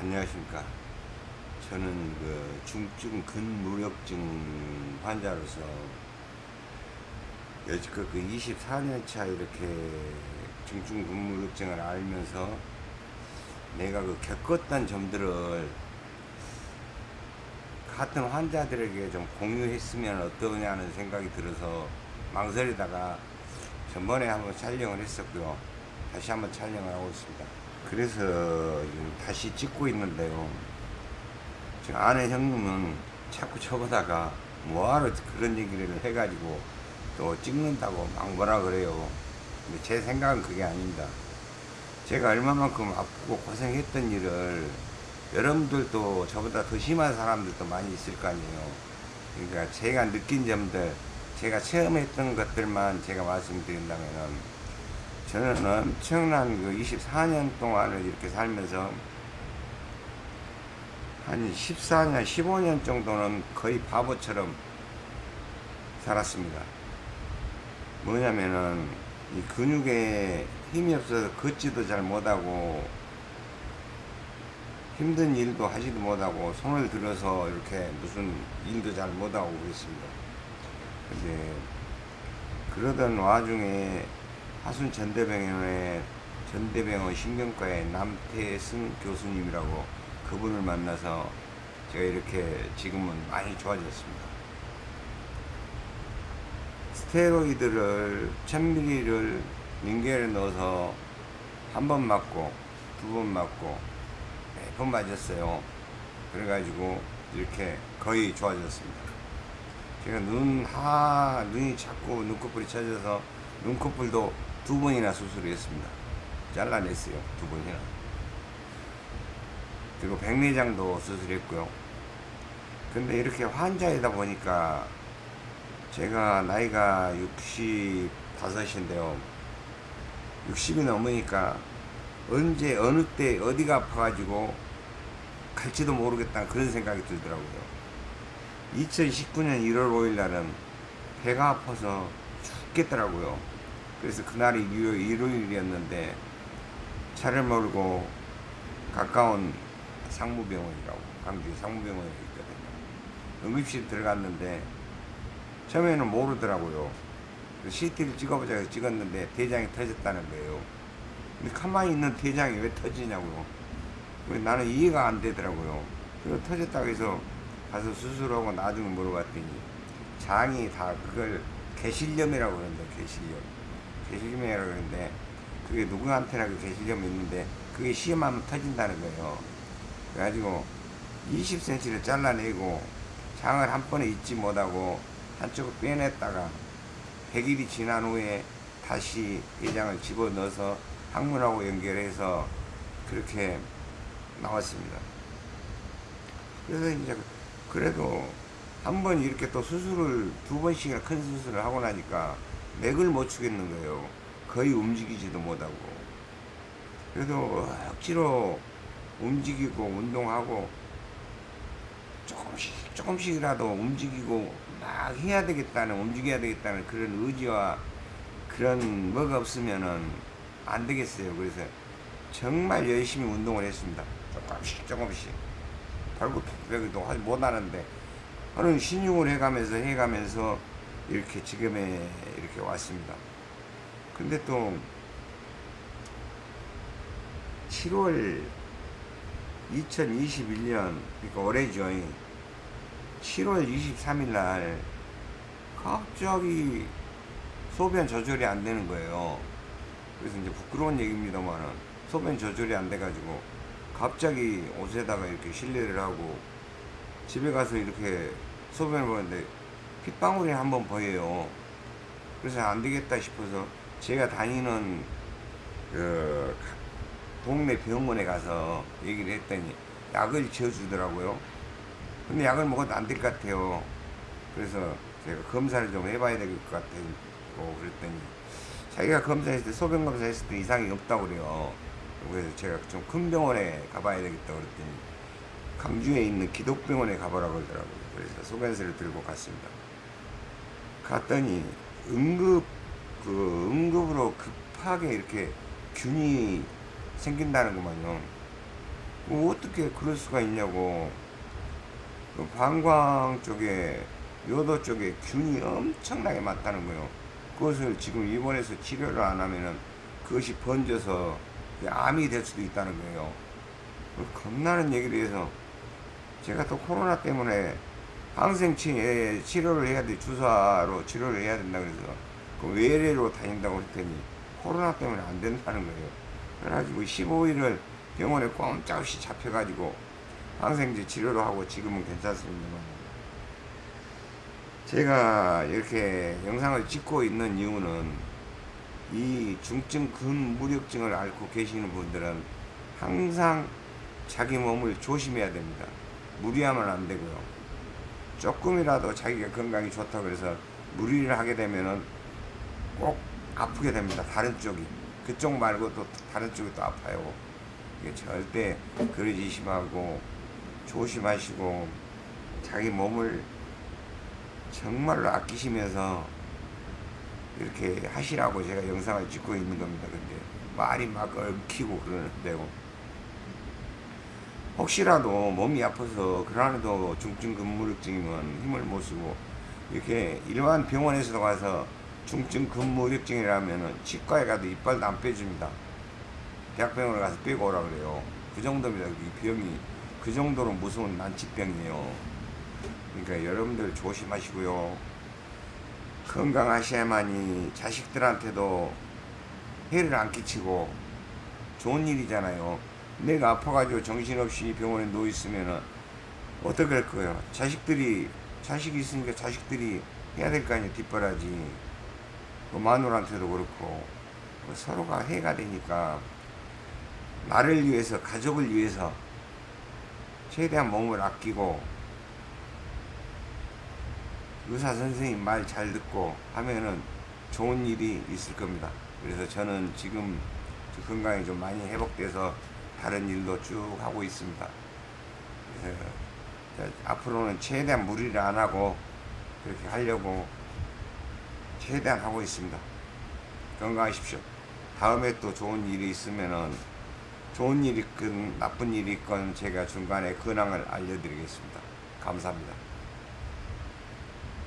안녕하십니까. 저는 그 중증 근무력증 환자로서 여지껏 그 24년차 이렇게 중증 근무력증을 알면서 내가 그 겪었던 점들을 같은 환자들에게 좀 공유했으면 어떠냐는 생각이 들어서 망설이다가 전번에 한번 촬영을 했었고요. 다시 한번 촬영을 하고 있습니다. 그래서 지금 다시 찍고 있는데요. 지금 아는 형님은 자꾸 저보다가 뭐하러 그런 얘기를 해가지고 또 찍는다고 막 뭐라 그래요. 근데 제 생각은 그게 아닙니다. 제가 얼마만큼 아프고 고생했던 일을 여러분들도 저보다 더 심한 사람들도 많이 있을 거 아니에요. 그러니까 제가 느낀 점들, 제가 체험했던 것들만 제가 말씀드린다면은 저는 엄청난 그 24년 동안을 이렇게 살면서 한 14년, 15년 정도는 거의 바보처럼 살았습니다. 뭐냐면은 이 근육에 힘이 없어서 걷지도 잘 못하고 힘든 일도 하지도 못하고 손을 들어서 이렇게 무슨 일도 잘 못하고 그랬습니다. 근데 그러던 와중에 하순 전대병원의 전대병원 신경과의 남태승 교수님이라고 그분을 만나서 제가 이렇게 지금은 많이 좋아졌습니다. 스테로이드를 1000ml를 민계에 넣어서 한 번 맞고 두 번 맞고 네번 맞았어요. 그래가지고 이렇게 거의 좋아졌습니다. 제가 눈, 하, 눈이 자꾸 눈꺼풀이 쳐져서 눈꺼풀도 두 번이나 수술을 했습니다. 잘라냈어요. 두 번이나. 그리고 백내장도 수술했고요. 근데 이렇게 환자이다 보니까 제가 나이가 65인데요. 60이 넘으니까 언제 어느 때 어디가 아파가지고 갈지도 모르겠다 그런 생각이 들더라고요. 2019년 1월 5일 날은 배가 아파서 죽겠더라고요. 그래서 그날이 일요일이었는데 차를 몰고 가까운 상무병원이라고 강주에 상무병원에 있거든요. 응급실 들어갔는데 처음에는 모르더라고요. CT를 찍어보자 해서 찍었는데 대장이 터졌다는 거예요. 근데 가만히 있는 대장이 왜 터지냐고요. 왜 나는 이해가 안 되더라고요. 그래서 터졌다고 해서 가서 수술하고 나중에 물어봤더니 장이 다 그걸 개실염이라고 그러는데 개실염. 개실염이라고 그러는데 그게 누구한테나 그 개실염이 있는데 그게 시험하면 터진다는 거예요. 그래가지고 20cm를 잘라내고 장을 한 번에 잊지 못하고 한쪽을 빼냈다가 100일이 지난 후에 다시 내장을 집어넣어서 항문하고 연결해서 그렇게 나왔습니다. 그래서 이제 그래도 한 번 이렇게 또 수술을 두 번씩이나 큰 수술을 하고 나니까 맥을 못 추겠는 거예요. 거의 움직이지도 못하고. 그래도 억지로 움직이고 운동하고 조금씩 조금씩이라도 움직이고 막 해야 되겠다는 움직여야 되겠다는 그런 의지와 그런 뭐가 없으면은 안 되겠어요. 그래서 정말 열심히 운동을 했습니다. 조금씩 조금씩 발굽혀기도 하지 못하는데 하는 신용을 해가면서 해가면서 이렇게 지금에 이렇게 왔습니다. 근데 또 7월 2021년 그러니까 올해죠. 7월 23일 날 갑자기 소변 조절이 안 되는 거예요. 그래서 이제 부끄러운 얘기입니다만은 소변 조절이 안 돼가지고 갑자기 옷에다가 이렇게 실내를 하고 집에 가서 이렇게 소변을 보는데 핏방울이 한 번 보여요. 그래서 안 되겠다 싶어서 제가 다니는 그 동네 병원에 가서 얘기를 했더니 약을 지어주더라고요. 근데 약을 먹어도 안 될 것 같아요. 그래서 제가 검사를 좀 해봐야 될 것 같고 그랬더니 자기가 검사했을 때 소변 검사했을 때 이상이 없다고 그래요. 그래서 제가 좀 큰 병원에 가봐야 되겠다 그랬더니 강주에 있는 기독병원에 가보라고 그러더라고요. 그래서 소변서를 들고 갔습니다. 갔더니 응급 그 응급으로 급하게 이렇게 균이 생긴다는 것만요. 뭐 어떻게 그럴 수가 있냐고. 그 방광 쪽에 요도 쪽에 균이 엄청나게 많다는 거예요. 그것을 지금 입원해서 치료를 안 하면은 그것이 번져서 암이 될 수도 있다는 거예요. 그 겁나는 얘기를 해서 제가 또 코로나 때문에 항생 치, 치료를 해야 돼 주사로 치료를 해야 된다 그래서 그 외래로 다닌다고 했더니 코로나 때문에 안 된다는 거예요. 그래가지고 15일을 병원에 꼼짝없이 잡혀가지고 항생제 치료를 하고 지금은 괜찮습니다만 제가 이렇게 영상을 찍고 있는 이유는 이 중증 근무력증을 앓고 계시는 분들은 항상 자기 몸을 조심해야 됩니다. 무리하면 안 되고요. 조금이라도 자기가 건강이 좋다고 그래서 무리를 하게 되면은 꼭 아프게 됩니다. 다른 쪽이. 그쪽 말고 또 다른 쪽이 또 아파요. 이게 절대 그러지 말고 조심하시고 자기 몸을 정말로 아끼시면서 이렇게 하시라고 제가 영상을 찍고 있는 겁니다. 근데 말이 막 얽히고 그러는데요. 혹시라도 몸이 아파서 그러나도 중증 근무력증이면 힘을 못 쓰고 이렇게 일반 병원에서도 가서 중증 근무력증이라면은 치과에 가도 이빨도 안 빼줍니다. 대학병원에 가서 빼고 오라 그래요. 그 정도입니다. 이 병이 그 정도로 무서운 난치병이에요. 그러니까 여러분들 조심하시고요. 건강하셔야만이 자식들한테도 해를 안 끼치고 좋은 일이잖아요. 내가 아파가지고 정신없이 병원에 누워있으면은 어떻게 할 거예요? 자식들이, 자식이 있으니까 자식들이 해야 될 거 아니에요, 뒷바라지. 그 마누라한테도 그렇고. 그 서로가 해가 되니까 나를 위해서, 가족을 위해서 최대한 몸을 아끼고 의사 선생님 말 잘 듣고 하면은 좋은 일이 있을 겁니다. 그래서 저는 지금 건강이 좀 많이 회복돼서 다른 일도 쭉 하고 있습니다. 그래서 앞으로는 최대한 무리를 안 하고 그렇게 하려고 최대한 하고 있습니다. 건강하십시오. 다음에 또 좋은 일이 있으면은 좋은 일이 있건 나쁜 일이 있건 제가 중간에 근황을 알려드리겠습니다. 감사합니다.